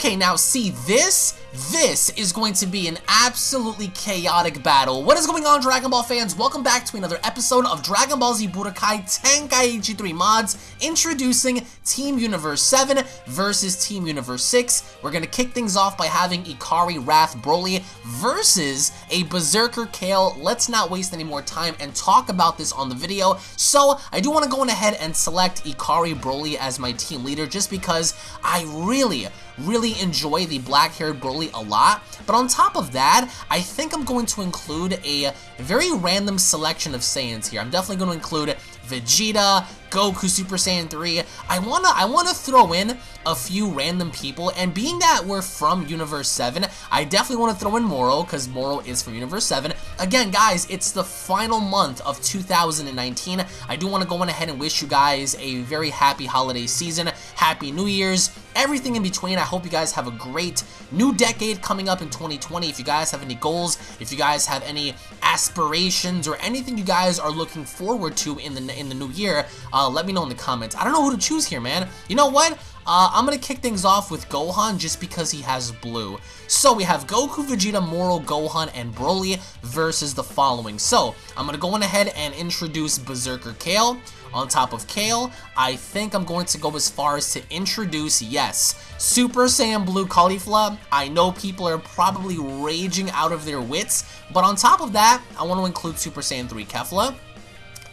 Okay, now see this? This is going to be an absolutely chaotic battle. What is going on, Dragon Ball fans? Welcome back to another episode of Dragon Ball Z Budokai Tenkaichi 3 Mods, introducing Team Universe 7 versus Team Universe 6. We're going to kick things off by having Ikari Wrath Broly versus a Berserker Kale. Let's not waste any more time and talk about this on the video. So, I do want to go on ahead and select Ikari Broly as my team leader just because I really, really enjoy the black-haired Broly a lot, but on top of that, I think I'm going to include a very random selection of Saiyans here. I'm definitely going to include Vegeta, Goku Super Saiyan 3. I wanna I wanna throw in a few random people, and being that we're from Universe 7, I definitely want to throw in Moro, because Moro is from Universe 7. Again, guys, it's the final month of 2019. I do want to go on ahead and wish you guys a very happy holiday season, happy New Year's, everything in between. I hope you guys have a great new decade coming up in 2020. If you guys have any goals, if you guys have any aspirations, or anything you guys are looking forward to in the in the new year, let me know in the comments. I don't know who to choose here, man. You know what? Uh, I'm going to kick things off with Gohan just because he has blue. So we have Goku, Vegeta, Moro, Gohan, and Broly versus the following. So I'm going to go on ahead and introduce Berserker Kale. On top of Kale, I think I'm going to go as far as to introduce, yes, Super Saiyan Blue Caulifla. I know people are probably raging out of their wits, but on top of that, I want to include Super Saiyan 3 Kefla.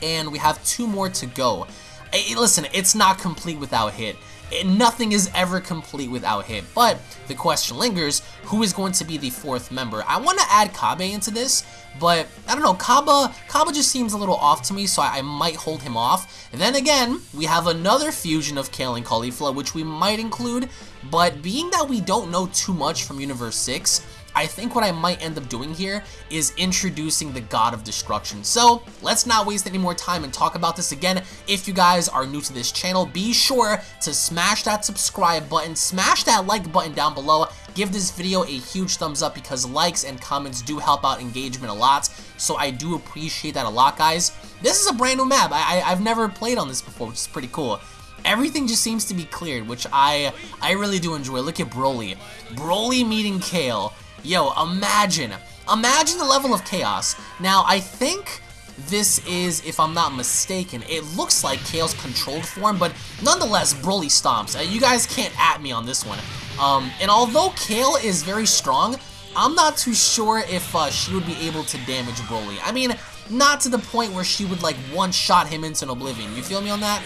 And we have two more to go. Hey, listen, it's not complete without Hit. Eh, nothing is ever complete without him. But the question lingers, who is going to be the fourth member? I want to add Cabba into this, but I don't know, Cabba, Cabba just seems a little off to me, so I, I might hold him off. And then again, we have another fusion of Kale and Caulifla, which we might include, but being that we don't know too much from Universe 6, I think what I might end up doing here is introducing the God of Destruction. So let's not waste any more time and talk about this again. If you guys are new to this channel, be sure to smash that subscribe button, smash that like button down below, give this video a huge thumbs up because likes and comments do help out engagement a lot. So I do appreciate that a lot, guys. This is a brand new map. I, I, I've never played on this before, which is pretty cool everything just seems to be cleared, which I I really do enjoy. Look at Broly. Broly meeting Kale. Yo, imagine. Imagine the level of chaos. Now, I think this is, if I'm not mistaken, it looks like Kale's controlled form, but nonetheless, Broly stomps. Uh, you guys can't at me on this one. Um, and although Kale is very strong, I'm not too sure if uh, she would be able to damage Broly. I mean, not to the point where she would like one-shot him into oblivion. You feel me on that?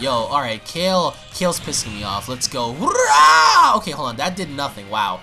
Yo, alright, Kale, Kale's pissing me off. Let's go. Okay, hold on, that did nothing. Wow.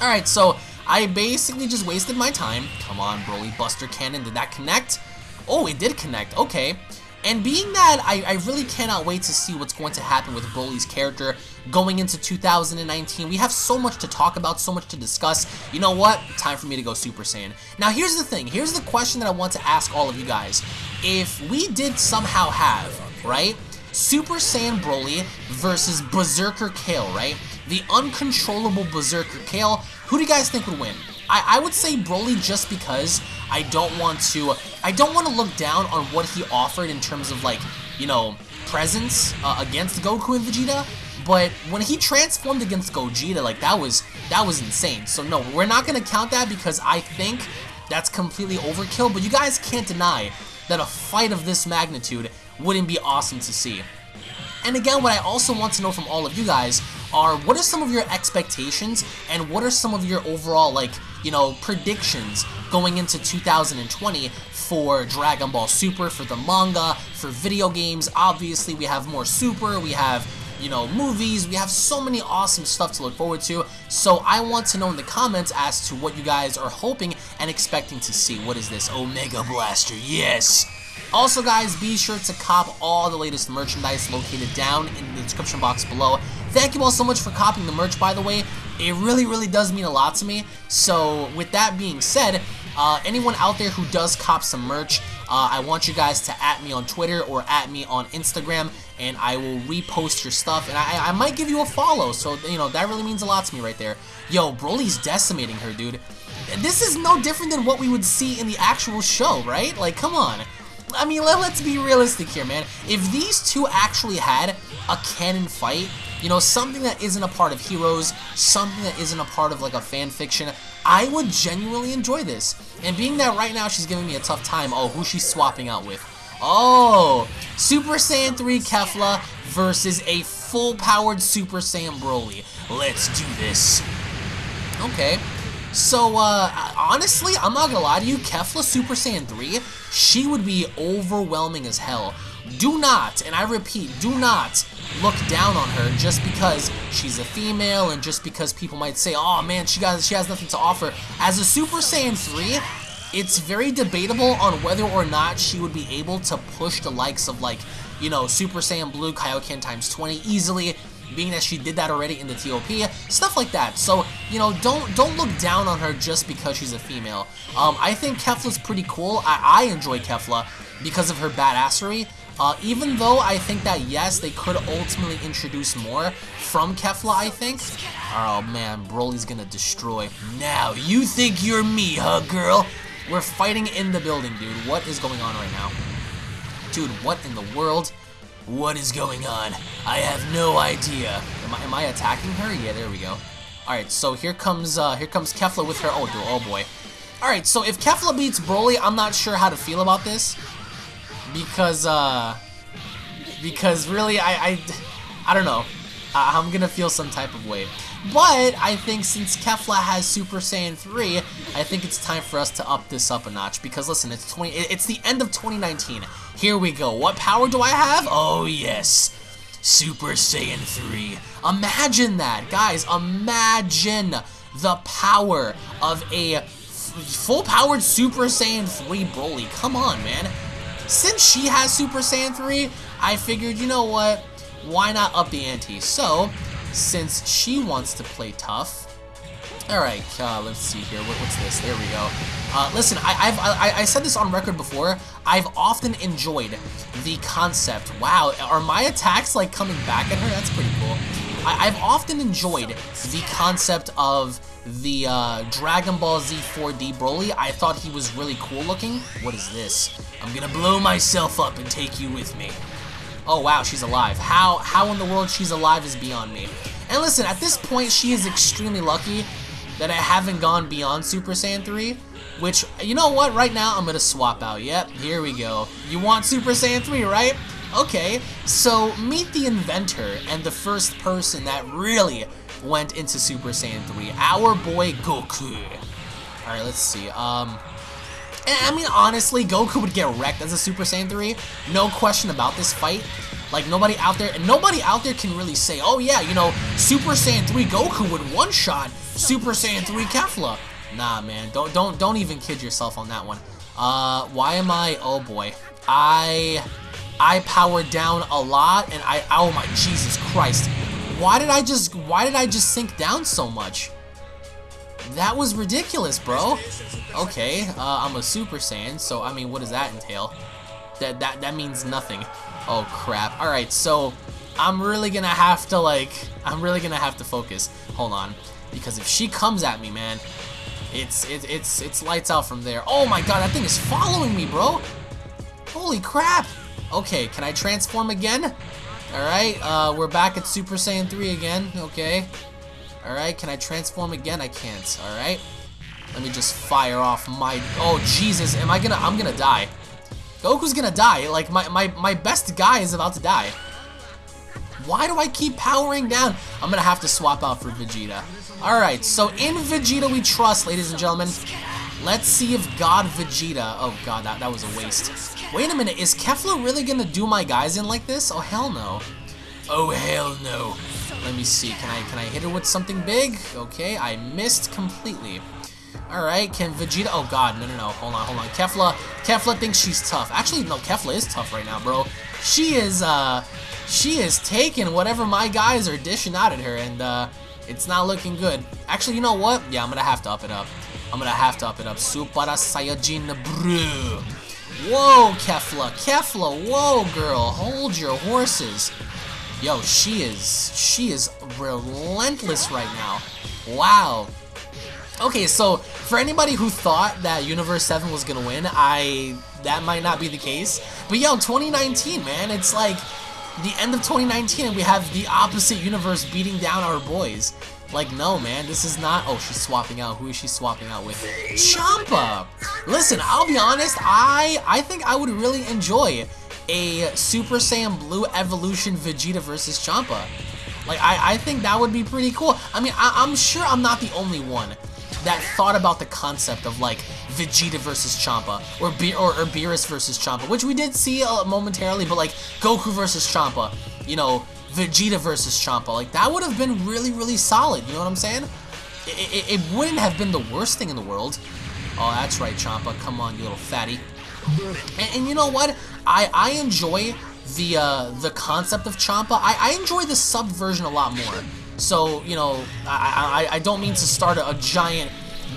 Alright, so I basically just wasted my time. Come on, Broly Buster Cannon. Did that connect? Oh, it did connect. Okay. And being that I, I really cannot wait to see what's going to happen with Broly's character going into 2019. We have so much to talk about, so much to discuss. You know what? Time for me to go Super Saiyan. Now, here's the thing. Here's the question that I want to ask all of you guys. If we did somehow have, right, Super Saiyan Broly versus Berserker Kale, right? the uncontrollable Berserker Kale. Who do you guys think would win? I, I would say Broly just because I don't want to I don't want to look down on what he offered in terms of like, you know, presence uh, against Goku and Vegeta. But when he transformed against Gogeta, like that was that was insane. So no, we're not gonna count that because I think that's completely overkill. But you guys can't deny that a fight of this magnitude wouldn't be awesome to see. And again, what I also want to know from all of you guys are what are some of your expectations and what are some of your overall, like, you know, predictions going into 2020 for Dragon Ball Super, for the manga, for video games. Obviously, we have more Super, we have you know, movies. We have so many awesome stuff to look forward to. So I want to know in the comments as to what you guys are hoping and expecting to see. What is this? Omega Blaster. Yes! Also guys, be sure to cop all the latest merchandise located down in the description box below. Thank you all so much for copying the merch, by the way. It really, really does mean a lot to me. So, with that being said, uh, anyone out there who does cop some merch, uh, I want you guys to at me on Twitter or at me on Instagram, and I will repost your stuff, and I, I might give you a follow, so, you know, that really means a lot to me right there. Yo, Broly's decimating her, dude. This is no different than what we would see in the actual show, right? Like, come on. I mean, let, let's be realistic here, man. If these two actually had a canon fight, you know, something that isn't a part of Heroes, something that isn't a part of like a fan fiction, I would genuinely enjoy this. And being that right now she's giving me a tough time, oh, who she's swapping out with? Oh, Super Saiyan 3 Kefla versus a full-powered Super Saiyan Broly. Let's do this. Okay. So, uh, honestly, I'm not gonna lie to you, Kefla Super Saiyan 3, she would be overwhelming as hell. Do not, and I repeat, do not look down on her just because she's a female and just because people might say, oh man, she, got, she has nothing to offer. As a Super Saiyan 3, it's very debatable on whether or not she would be able to push the likes of like, you know, Super Saiyan Blue Kaioken times 20 easily, being that she did that already in the TOP, stuff like that. So, you know, don't don't look down on her just because she's a female. Um, I think Kefla's pretty cool. I, I enjoy Kefla because of her badassery. Uh, even though I think that, yes, they could ultimately introduce more from Kefla, I think. Oh, man, Broly's gonna destroy. Now, you think you're me, huh, girl? We're fighting in the building, dude. What is going on right now? Dude, what in the world? What is going on? I have no idea. Am I, am I attacking her? Yeah, there we go. Alright, so here comes uh, here comes Kefla with her. Oh, oh boy. Alright, so if Kefla beats Broly, I'm not sure how to feel about this because uh, because really I I, I don't know. I, I'm gonna feel some type of way. But I think since Kefla has Super Saiyan 3, I think it's time for us to up this up a notch. Because listen, it's 20. It's the end of 2019. Here we go. What power do I have? Oh yes, Super Saiyan 3. Imagine that, guys. Imagine the power of a full-powered Super Saiyan 3 Broly. Come on, man since she has Super Saiyan 3, I figured, you know what, why not up the ante? So, since she wants to play tough, Alright, uh, let's see here. What, what's this? There we go. Uh, listen, I, have I, I, said this on record before. I've often enjoyed the concept. Wow, are my attacks like coming back at her? That's pretty cool. I, have often enjoyed the concept of the uh, Dragon Ball Z 4D Broly. I thought he was really cool looking. What is this? I'm gonna blow myself up and take you with me. Oh wow, she's alive. How how in the world she's alive is beyond me. And listen, at this point, she is extremely lucky that I haven't gone beyond Super Saiyan 3, which, you know what, right now I'm gonna swap out. Yep, here we go. You want Super Saiyan 3, right? Okay, so meet the inventor and the first person that really went into Super Saiyan 3, our boy Goku. Alright, let's see. Um, I mean, honestly, Goku would get wrecked as a Super Saiyan 3. No question about this fight. Like, nobody out there, and nobody out there can really say, oh yeah, you know, Super Saiyan 3 Goku would one-shot Super Saiyan 3 Kefla. Nah, man, don't, don't, don't even kid yourself on that one. Uh, why am I, oh boy. I, I powered down a lot, and I, oh my, Jesus Christ. Why did I just, why did I just sink down so much? That was ridiculous, bro. Okay, uh, I'm a Super Saiyan, so I mean, what does that entail? That that that means nothing. Oh crap. All right, so I'm really gonna have to like, I'm really gonna have to focus. Hold on, because if she comes at me, man, it's it, it's it's lights out from there. Oh my god, that thing is following me, bro. Holy crap. Okay, can I transform again? Alright, uh, we're back at Super Saiyan 3 again. Okay. Alright, can I transform again? I can't. Alright. Let me just fire off my... Oh, Jesus. Am I gonna... I'm gonna die. Goku's gonna die. Like, my, my, my best guy is about to die. Why do I keep powering down? I'm gonna have to swap out for Vegeta. Alright, so in Vegeta we trust, ladies and gentlemen. Let's see if God Vegeta... Oh, God, that, that was a waste. Wait a minute, is Kefla really gonna do my guys in like this? Oh, hell no. Oh, hell no. Let me see. Can I can I hit her with something big? Okay, I missed completely. Alright, can Vegeta... Oh, God. No, no, no. Hold on, hold on. Kefla... Kefla thinks she's tough. Actually, no, Kefla is tough right now, bro. She is, uh... She is taking whatever my guys are dishing out at her, and, uh... It's not looking good. Actually, you know what? Yeah, I'm gonna have to up it up. I'm gonna have to up it up. Super Saiyajin Bru. Whoa, Kefla. Kefla, whoa, girl. Hold your horses. Yo, she is, she is relentless right now. Wow. Okay, so for anybody who thought that Universe 7 was gonna win, I that might not be the case. But yo, 2019, man, it's like the end of 2019 and we have the opposite universe beating down our boys. Like, no, man, this is not... Oh, she's swapping out. Who is she swapping out with? Champa! Listen, I'll be honest, I, I think I would really enjoy a Super Saiyan Blue Evolution Vegeta versus Champa. Like, I, I think that would be pretty cool. I mean, I, I'm sure I'm not the only one that thought about the concept of like Vegeta versus Champa or Be or, or Beerus versus Champa, which we did see uh, momentarily, but like Goku versus Champa, you know, Vegeta versus Champa, like that would have been really, really solid. You know what I'm saying? It, it, it wouldn't have been the worst thing in the world. Oh, that's right, Champa. Come on, you little fatty. And, and you know what? I I enjoy the uh, the concept of Champa. I, I enjoy the sub version a lot more. So, you know, I, I, I don't mean to start a, a, giant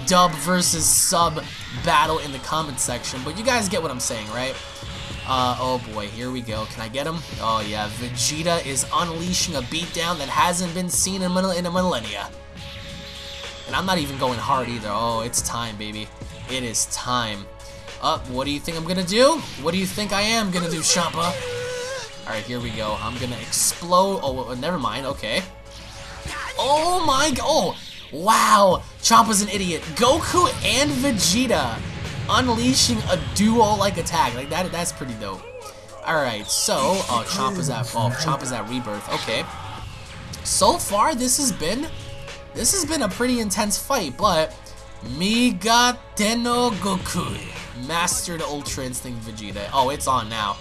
dub versus sub battle in the comment section, but you guys get what I'm saying, right? Uh, oh boy, here we go. Can I get him? Oh yeah, Vegeta is unleashing a beatdown that hasn't been seen in, in a millennia. And I'm not even going hard either. Oh, it's time, baby. It is time. Uh, what do you think I'm gonna do? What do you think I am gonna do, Champa? Alright, here we go. I'm gonna explode. Oh, never mind. Okay. Oh my god. Oh, wow. Champa's an idiot. Goku and Vegeta unleashing a duo-like attack. Like, that. that's pretty dope. Alright, so, oh, Champa's at, oh, Champa's at Rebirth. Okay. So far, this has been, this has been a pretty intense fight, but Migatte no Gokui mastered Ultra Instinct Vegeta. Oh, it's on now.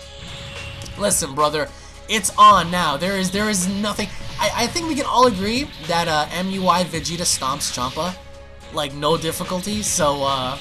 Listen, brother, it's on now. There is there is nothing. I, I think we can all agree that uh, MUI Vegeta stomps Champa like no difficulty. So uh,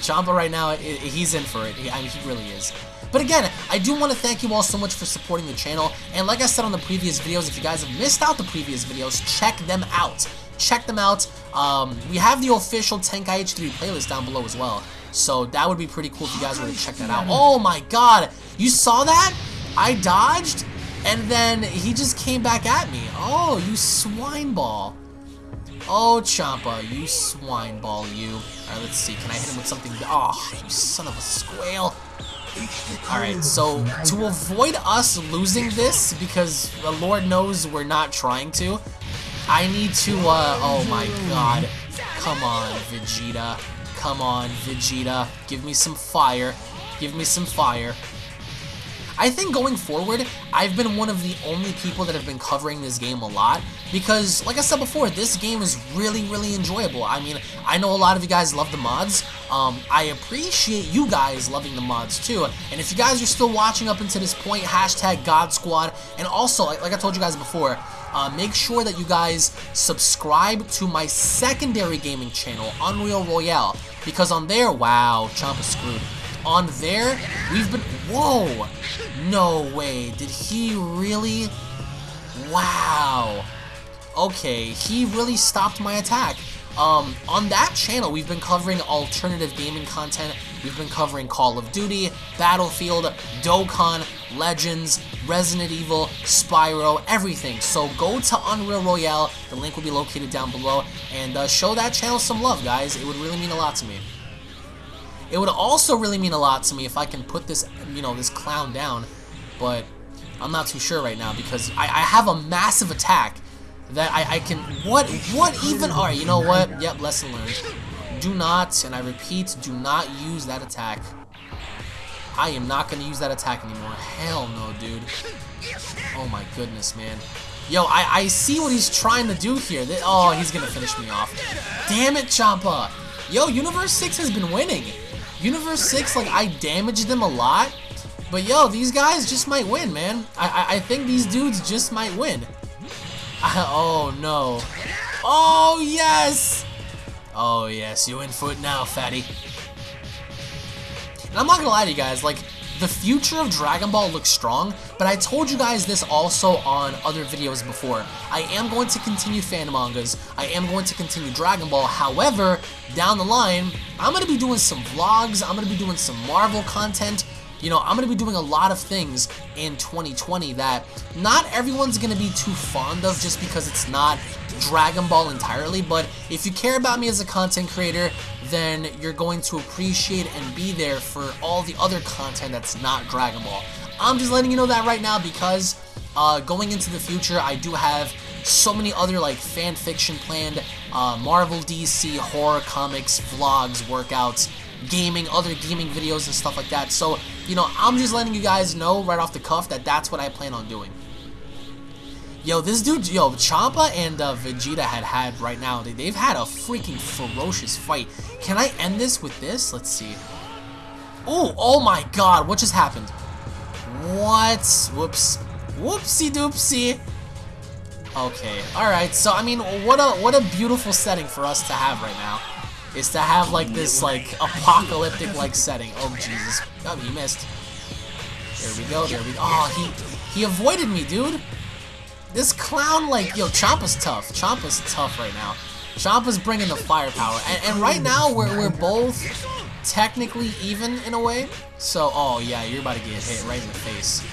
Champa right now, he's in for it. He, I mean, he really is. But again, I do want to thank you all so much for supporting the channel. And like I said on the previous videos, if you guys have missed out the previous videos, check them out. Check them out. Um, we have the official Tenkaichi 3 playlist down below as well. So that would be pretty cool if you guys were to check that out. Oh my god! You saw that? I dodged, and then he just came back at me. Oh, you swine ball. Oh, Champa, you swine ball, you. Alright, let's see. Can I hit him with something? Oh, you son of a squail. Alright, so to avoid us losing this, because the Lord knows we're not trying to, I need to, uh, oh my god. Come on, Vegeta. Come on, Vegeta. Give me some fire. Give me some fire. I think going forward, I've been one of the only people that have been covering this game a lot because, like I said before, this game is really, really enjoyable. I mean, I know a lot of you guys love the mods. Um, I appreciate you guys loving the mods too. And if you guys are still watching up until this point, hashtag God Squad. And also, like, I told you guys before, uh, make sure that you guys subscribe to my secondary gaming channel, Unreal Royale. Because on there, wow, Champa screwed on there, we've been... Whoa! No way. Did he really... Wow. Okay, he really stopped my attack. Um, on that channel, we've been covering alternative gaming content. We've been covering Call of Duty, Battlefield, Dokkan, Legends, Resident Evil, Spyro, everything. So go to Unreal Royale. The link will be located down below. And uh, show that channel some love, guys. It would really mean a lot to me. It would also really mean a lot to me if I can put this, you know, this clown down, but I'm not too sure right now because I, I have a massive attack that I, I can, what, what even are, you know what, yep, lesson learned. Do not, and I repeat, do not use that attack. I am not going to use that attack anymore. Hell no, dude. Oh my goodness, man. Yo, I, I see what he's trying to do here. Oh, he's going to finish me off. Damn it, Champa. Yo, Universe 6 has been winning. Universe 6, like, I damaged them a lot. But yo, these guys just might win, man. I, I, I think these dudes just might win. I, oh, no. Oh, yes! Oh, yes, you in foot now, fatty. And I'm not gonna lie to you guys, like, the future of Dragon Ball looks strong, but I told you guys this also on other videos before. I am going to continue fan mangas, I am going to continue Dragon Ball, however, down the line, I'm going to be doing some vlogs, I'm going to be doing some Marvel content, you know, I'm going to be doing a lot of things in 2020 that not everyone's going to be too fond of just because it's not Dragon Ball entirely, but if you care about me as a content creator, then you're going to appreciate and be there for all the other content that's not Dragon Ball. I'm just letting you know that right now because uh, going into the future, I do have so many other like fan fiction planned, uh, Marvel, DC, horror, comics, vlogs, workouts, gaming, other gaming videos and stuff like that. So, you know, I'm just letting you guys know right off the cuff that that's what I plan on doing. Yo, this dude, yo, Champa and uh, Vegeta had had right now, they, they've had a freaking ferocious fight. Can I end this with this? Let's see. Oh, oh my god, what just happened? What? Whoops. Whoopsie doopsie. Okay, alright, so I mean, what a what a beautiful setting for us to have right now. Is to have like this like apocalyptic like setting. Oh Jesus. Oh he missed. There we go, there we go. Oh he he avoided me, dude. This clown, like, yo, Champa's tough. Champa's tough right now. Champa's bringing the firepower. And, and right now, we're, we're both technically even in a way. So, oh, yeah, you're about to get hit right in the face.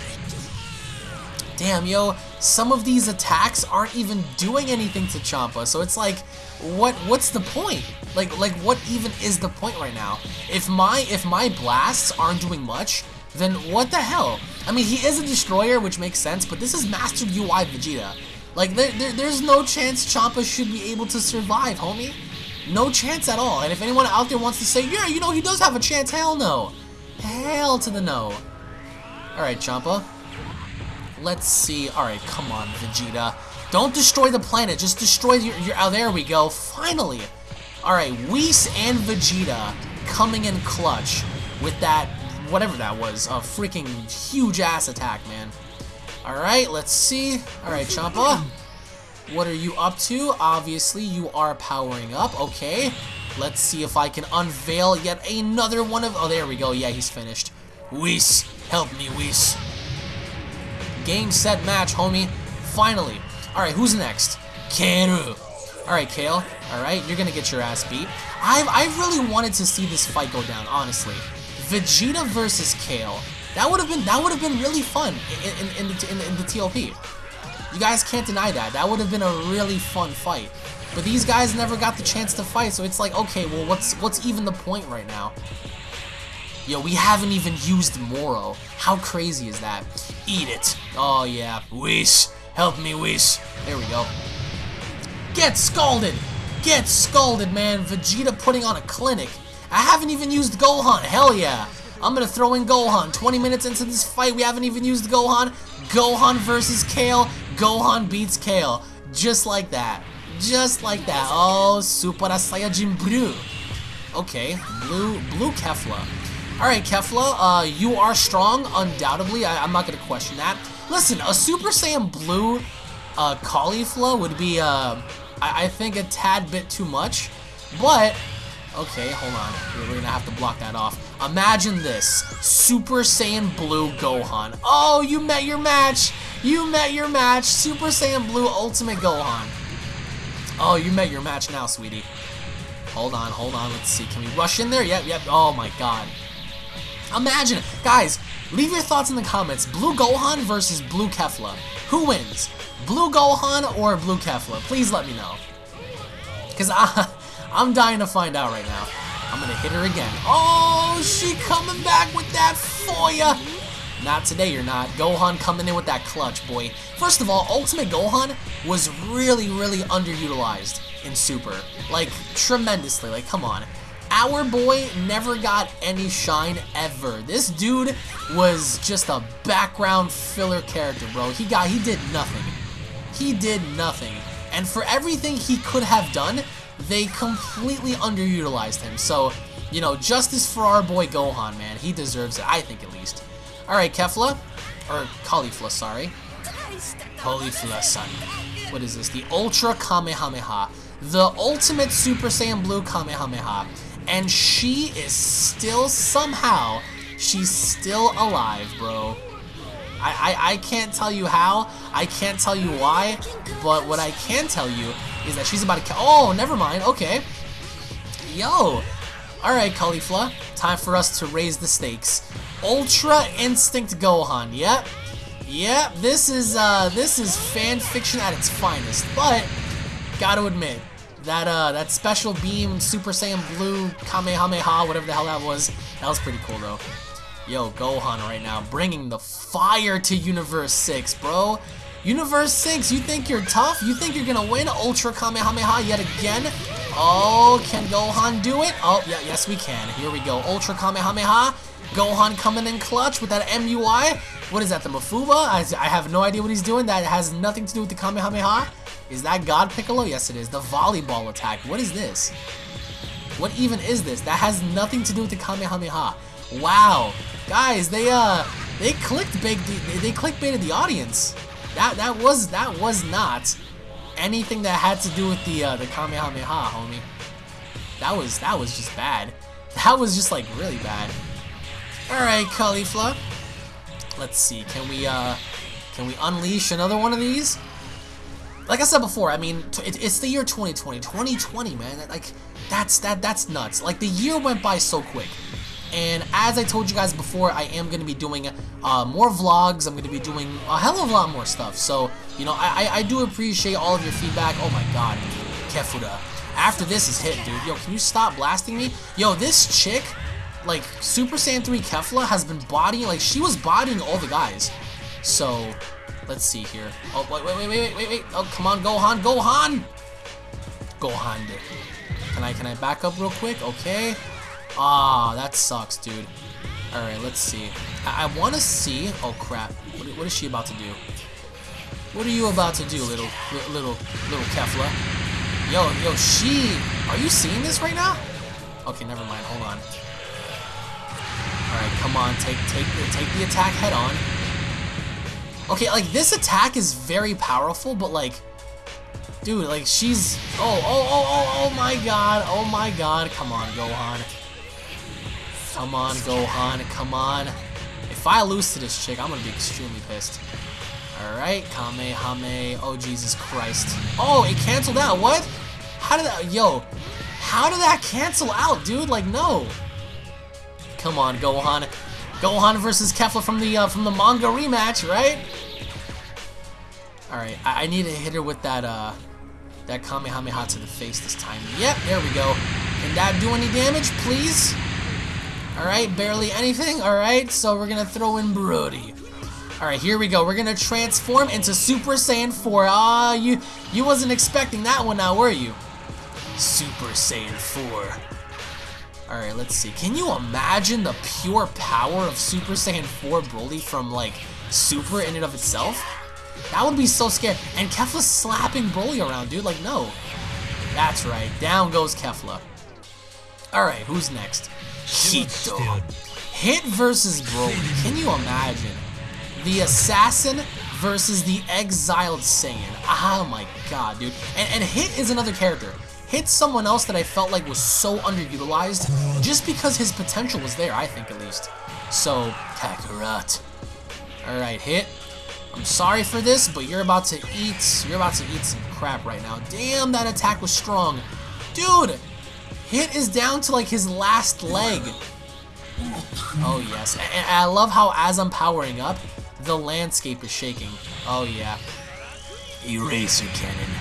Damn, yo, some of these attacks aren't even doing anything to Champa. So it's like, what what's the point? Like like what even is the point right now? If my if my blasts aren't doing much, then what the hell? I mean, he is a destroyer, which makes sense, but this is Master UI Vegeta. Like, there, there, there's no chance Champa should be able to survive, homie. No chance at all. And if anyone out there wants to say, yeah, you know, he does have a chance, hell no. Hell to the no. Alright, Champa. Let's see. Alright, come on, Vegeta. Don't destroy the planet. Just destroy your... your oh, there we go. Finally. Alright, Whis and Vegeta coming in clutch with that whatever that was. A freaking huge ass attack, man. Alright, let's see. Alright, Champa. What are you up to? Obviously, you are powering up. Okay. Let's see if I can unveil yet another one of... Oh, there we go. Yeah, he's finished. Whis. Help me, Whis. Game, set, match, homie. Finally. Alright, who's next? Kale. Alright, Kale. Alright, you're gonna get your ass beat. I've, I really wanted to see this fight go down, honestly. Vegeta versus Kale. That would have been that would have been really fun in, in, in, the, in, in the TOP. You guys can't deny that. That would have been a really fun fight. But these guys never got the chance to fight, so it's like, okay, well, what's what's even the point right now? Yo, we haven't even used Moro. How crazy is that? Eat it. Oh, yeah. Whis. Help me, Whis. There we go. Get scalded. Get scalded, man. Vegeta putting on a clinic. I haven't even used Gohan. Hell yeah. I'm to throw in Gohan. 20 minutes into this fight, we haven't even used Gohan. Gohan versus Kale. Gohan beats Kale. Just like that. Just like that. Oh, Super Saiyajin Blue. Okay, Blue Blue Kefla. Alright, Kefla, uh, you are strong, undoubtedly. I, am not to question that. Listen, a Super Saiyan Blue uh, Caulifla would be, uh, I, I think, a tad bit too much. But Okay, hold on. We're gonna have to block that off. Imagine this. Super Saiyan Blue Gohan. Oh, you met your match! You met your match! Super Saiyan Blue Ultimate Gohan. Oh, you met your match now, sweetie. Hold on, hold on. Let's see. Can we rush in there? Yep, yep. Oh my god. Imagine it. Guys, leave your thoughts in the comments. Blue Gohan versus Blue Kefla. Who wins? Blue Gohan or Blue Kefla? Please let me know. Because. I'm dying to find out right now. I'm gonna hit her again. Oh, she coming back with that for ya. Not today, you're not. Gohan coming in with that clutch, boy. First of all, Ultimate Gohan was really, really underutilized in Super. Like, tremendously. Like, come on. Our boy never got any shine ever. This dude was just a background filler character, bro. He got, he did nothing. He did nothing. And for everything he could have done, they completely underutilized him. So, you know, justice for our boy Gohan, man. He deserves it, I think at least. Alright, Kefla. Or Caulifla, sorry. Caulifla, son. What is this? The Ultra Kamehameha. The ultimate Super Saiyan Blue Kamehameha. And she is still, somehow, she's still alive, bro. I, I, I can't tell you how, I can't tell you why, but what I can tell you is that she's about to Oh, never mind. Okay. Yo. Alright, Caulifla. Time for us to raise the stakes. Ultra Instinct Gohan. Yep. Yep, this is uh this is fan fiction at its finest. But gotta admit, that uh that special beam Super Saiyan Blue Kamehameha, whatever the hell that was, that was pretty cool though. Yo, Gohan right now, bringing the fire to Universe 6, bro. Universe 6, you think you're tough? You think you're gonna win Ultra Kamehameha yet again? Oh, can Gohan do it? Oh, yeah, yes we can. Here we go. Ultra Kamehameha. Gohan coming in clutch with that MUI. What is that, the Mafuba? I, I have no idea what he's doing. That has nothing to do with the Kamehameha. Is that God Piccolo? Yes, it is. The volleyball attack. What is this? What even is this? That has nothing to do with the Kamehameha. Wow. Guys, they, uh, they clicked big, they, they clickbaited the audience. That that was that was not anything that had to do with the uh, the Kamehameha, homie. That was that was just bad. That was just like really bad. All right, Caulifla. Let's see. Can we uh can we unleash another one of these? Like I said before, I mean, it, it's the year 2020. 2020, man. Like that's that that's nuts. Like the year went by so quick. And as I told you guys before, I am going to be doing uh, more vlogs. I'm going to be doing a hell of a lot more stuff. So, you know, I, I, do appreciate all of your feedback. Oh my god, Kefura. After this is hit, dude. Yo, can you stop blasting me? Yo, this chick, like, Super Saiyan 3 Kefla has been bodying, like, she was bodying all the guys. So, let's see here. Oh, wait, wait, wait, wait, wait, wait. Oh, come on, Gohan, Gohan! Gohan. Can I, can I back up real quick? Okay. Ah, that sucks, dude. Alright, let's see. I, I want to see... Oh, crap. What, what is she about to do? What are you about to do, little, little, little Kefla? Yo, yo, she... Are you seeing this right now? Okay, never mind. Hold on. Alright, come on. Take, take, take the attack head on. Okay, like, this attack is very powerful, but, like... Dude, like, she's... Oh, oh, oh, oh, oh my god. Oh my god. Come on, Gohan. Come on, Gohan, come on. If I lose to this chick, I'm gonna be extremely pissed. Alright, Kamehame. Oh, Jesus Christ. Oh, it canceled out. What? How did that... Yo, how did that cancel out, dude? Like, no. Come on, Gohan. Gohan versus Kefla from the uh, from the manga rematch, right? Alright, I, I need to hit her with that, uh, that Kamehameha to the face this time. Yep, there we go. Can that do any damage, please? Alright, barely anything. Alright, so we're gonna throw in Broly. Alright, here we go. We're gonna transform into Super Saiyan 4. Ah, uh, you you wasn't expecting that one now, were you? Super Saiyan 4. Alright, let's see. Can you imagine the pure power of Super Saiyan 4 Broly from, like, Super in and of itself? That would be so scary. And Kefla's slapping Broly around, dude. Like, no. That's right. Down goes Kefla. Alright, who's next? Hito. Hit versus Broly. Can you imagine? The assassin versus the exiled Saiyan. Oh my god, dude. And, and Hit is another character. Hit's someone else that I felt like was so underutilized just because his potential was there, I think at least. So, Kakarot. Alright, Hit. I'm sorry for this, but you're about to eat, you're about to eat some crap right now. Damn, that attack was strong. Dude, Hit is down to like his last leg. Oh yes, and I love how as I'm powering up, the landscape is shaking. Oh yeah. Eraser Cannon.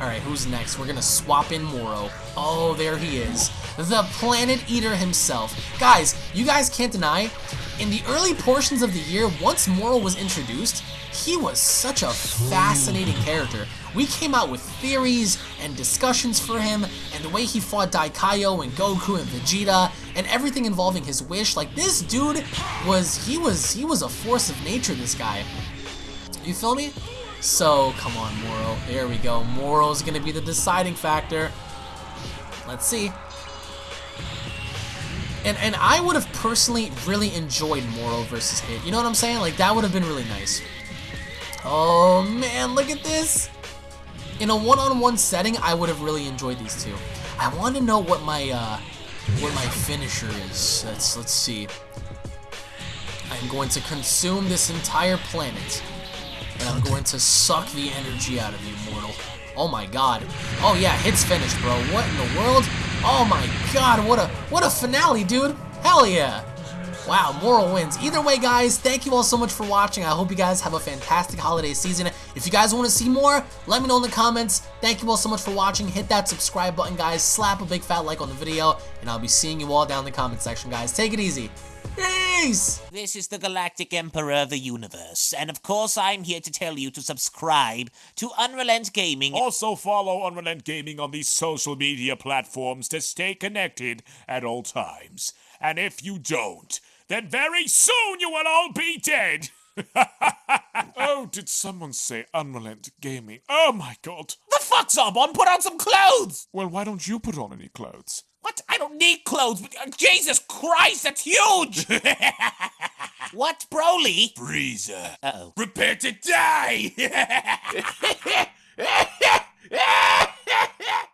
Alright, who's next? We're gonna swap in Moro. Oh, there he is. The Planet Eater himself. Guys, you guys can't deny, in the early portions of the year, once Moro was introduced, he was such a fascinating hmm. character. We came out with theories and discussions for him, and the way he fought Daikaio and Goku and Vegeta, and everything involving his wish. Like this dude was he was he was a force of nature. This guy. You feel me? So come on, Moro. There we go. Moro's gonna be the deciding factor. Let's see. And and I would have personally really enjoyed Moro versus Hit. You know what I'm saying? Like that would have been really nice. Oh man, look at this. In a one-on-one -on -one setting, I would have really enjoyed these two. I want to know what my uh, what my finisher is. Let's let's see. I'm going to consume this entire planet, and I'm going to suck the energy out of you, mortal. Oh my god. Oh yeah, hit's finished, bro. What in the world? Oh my god, what a what a finale, dude. Hell yeah. Wow, Moro wins. Either way, guys, thank you all so much for watching. I hope you guys have a fantastic holiday season. If you guys want to see more, let me know in the comments. Thank you all so much for watching. Hit that subscribe button, guys. Slap a big fat like on the video, and I'll be seeing you all down in the comment section, guys. Take it easy. Peace! This is the Galactic Emperor of the Universe, and of course I'm here to tell you to subscribe to Unrelent Gaming. Also follow Unrelent Gaming on these social media platforms to stay connected at all times. And if you don't, then very soon you will all be dead. oh, did someone say Unrelent Gaming? Oh my god. The fuck's up? On put on some clothes! Well, why don't you put on any clothes? What? I don't need clothes. Uh, Jesus Christ, that's huge! what, Broly? Frieza. Uh-oh. Prepare to die!